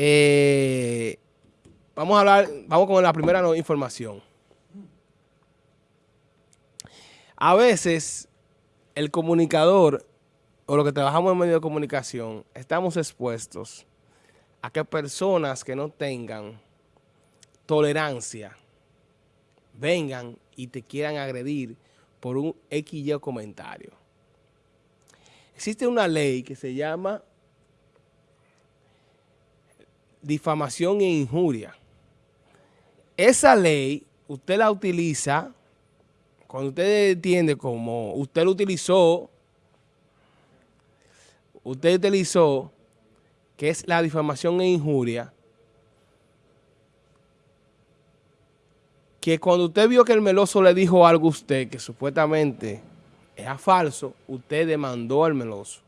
Eh, vamos a hablar, vamos con la primera información. A veces el comunicador o lo que trabajamos en medio de comunicación estamos expuestos a que personas que no tengan tolerancia vengan y te quieran agredir por un X comentario. Existe una ley que se llama difamación e injuria. Esa ley usted la utiliza cuando usted entiende como usted lo utilizó, usted utilizó que es la difamación e injuria, que cuando usted vio que el meloso le dijo algo a usted que supuestamente era falso, usted demandó al meloso.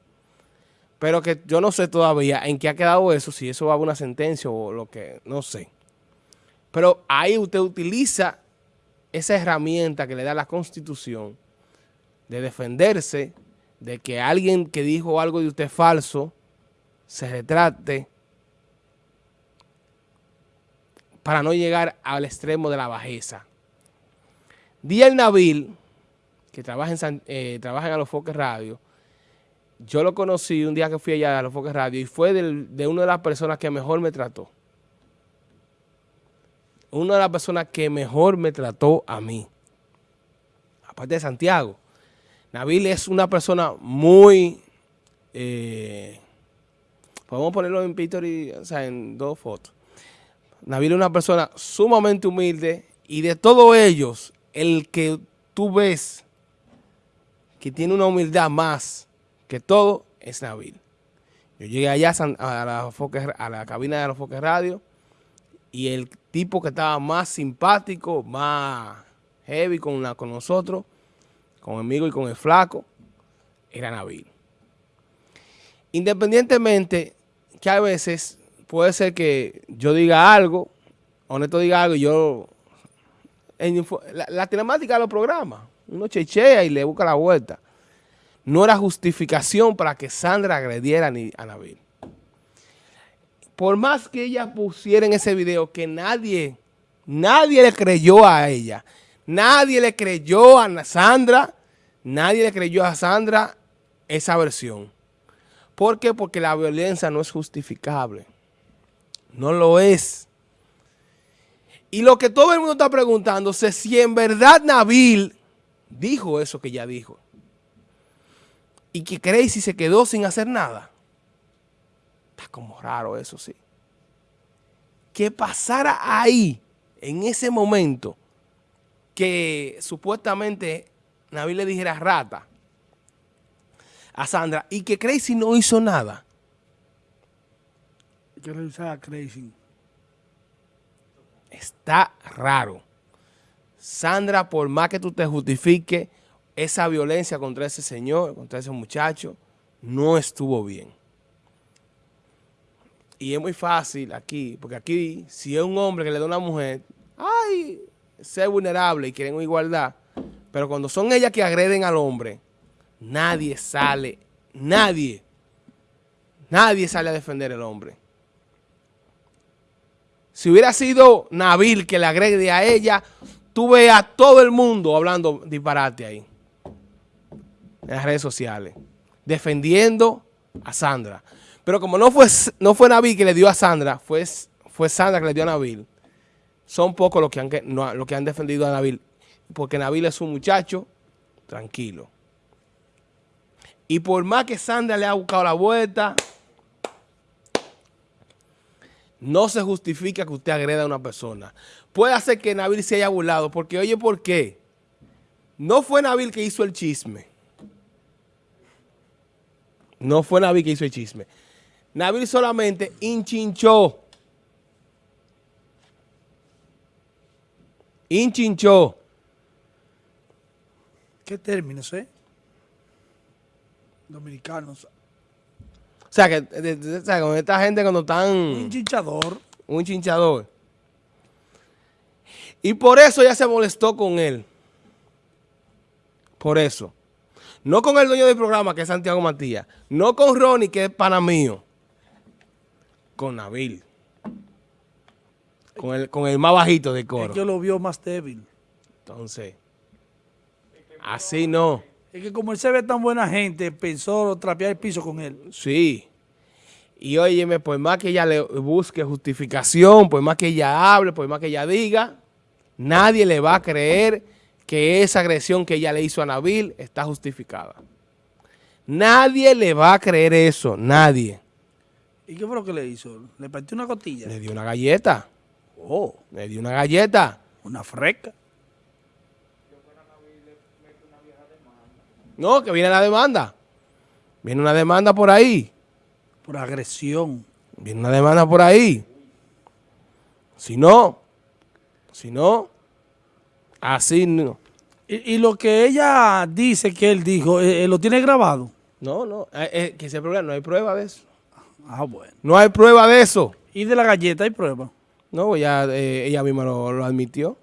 Pero que yo no sé todavía en qué ha quedado eso, si eso va a una sentencia o lo que, no sé. Pero ahí usted utiliza esa herramienta que le da la Constitución de defenderse de que alguien que dijo algo de usted falso se retrate para no llegar al extremo de la bajeza. Díaz Nabil, que trabaja en, eh, trabaja en Alofoque Radio, yo lo conocí un día que fui allá a Alofoque Radio y fue de una de las personas que mejor me trató una de las personas que mejor me trató a mí, aparte de Santiago. Nabil es una persona muy, eh, podemos ponerlo en picture y, o sea, en dos fotos. Nabil es una persona sumamente humilde y de todos ellos, el que tú ves que tiene una humildad más que todo es Nabil. Yo llegué allá a la, cabina de los Foques Radio y el tipo que estaba más simpático, más heavy con, la, con nosotros, con el amigo y con el flaco, era Nabil. Independientemente que a veces puede ser que yo diga algo, Honesto diga algo y yo... la, la temática de los programas, uno chechea y le busca la vuelta. No era justificación para que Sandra agrediera a Nabil por más que ella pusiera en ese video que nadie, nadie le creyó a ella, nadie le creyó a Sandra, nadie le creyó a Sandra esa versión. ¿Por qué? Porque la violencia no es justificable. No lo es. Y lo que todo el mundo está preguntándose es si en verdad Nabil dijo eso que ella dijo. Y que Crazy se quedó sin hacer nada como raro eso, sí. Que pasara ahí, en ese momento, que supuestamente Nabil le dijera rata a Sandra y que Crazy no hizo nada. Que revisar a Crazy. Está raro. Sandra, por más que tú te justifiques, esa violencia contra ese señor, contra ese muchacho, no estuvo bien. Y es muy fácil aquí, porque aquí, si es un hombre que le da a una mujer, ay, ser vulnerable y quieren igualdad. Pero cuando son ellas que agreden al hombre, nadie sale, nadie, nadie sale a defender al hombre. Si hubiera sido Nabil que le agrede a ella, tú ves a todo el mundo hablando disparate ahí. En las redes sociales. Defendiendo a Sandra. Pero como no fue, no fue Nabil que le dio a Sandra, fue, fue Sandra que le dio a Nabil, son pocos los que, han, los que han defendido a Nabil, porque Nabil es un muchacho tranquilo. Y por más que Sandra le ha buscado la vuelta, no se justifica que usted agreda a una persona. Puede hacer que Nabil se haya burlado, porque oye, ¿por qué? No fue Nabil que hizo el chisme. No fue Nabil que hizo el chisme. Nabil solamente hinchinchó. Hinchinchó. ¿Qué términos, eh? Dominicanos. O sea, que con esta gente cuando están... Un hinchador. Un hinchador. Y por eso ella se molestó con él. Por eso. No con el dueño del programa, que es Santiago Matías. No con Ronnie, que es pana mío con Nabil. con el, con el más bajito de Es coro. que lo vio más débil. Entonces, así no. Es que como él se ve tan buena gente, pensó trapear el piso con él. Sí. Y óyeme, por más que ella le busque justificación, por más que ella hable, por más que ella diga, nadie le va a creer que esa agresión que ella le hizo a Nabil está justificada. Nadie le va a creer eso, nadie. ¿Y qué fue lo que le hizo? ¿Le partió una costilla? Le dio una galleta, Oh, le dio una galleta. una freca. No, que viene la demanda. Viene una demanda por ahí. Por agresión. Viene una demanda por ahí. Si no, si no, así no. Y, y lo que ella dice que él dijo, eh, eh, ¿lo tiene grabado? No, no, eh, eh, que ese problema, no hay prueba de eso. Ah, bueno. No hay prueba de eso. ¿Y de la galleta hay prueba? No, ya eh, ella misma lo, lo admitió.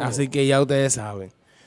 Así que ya ustedes saben.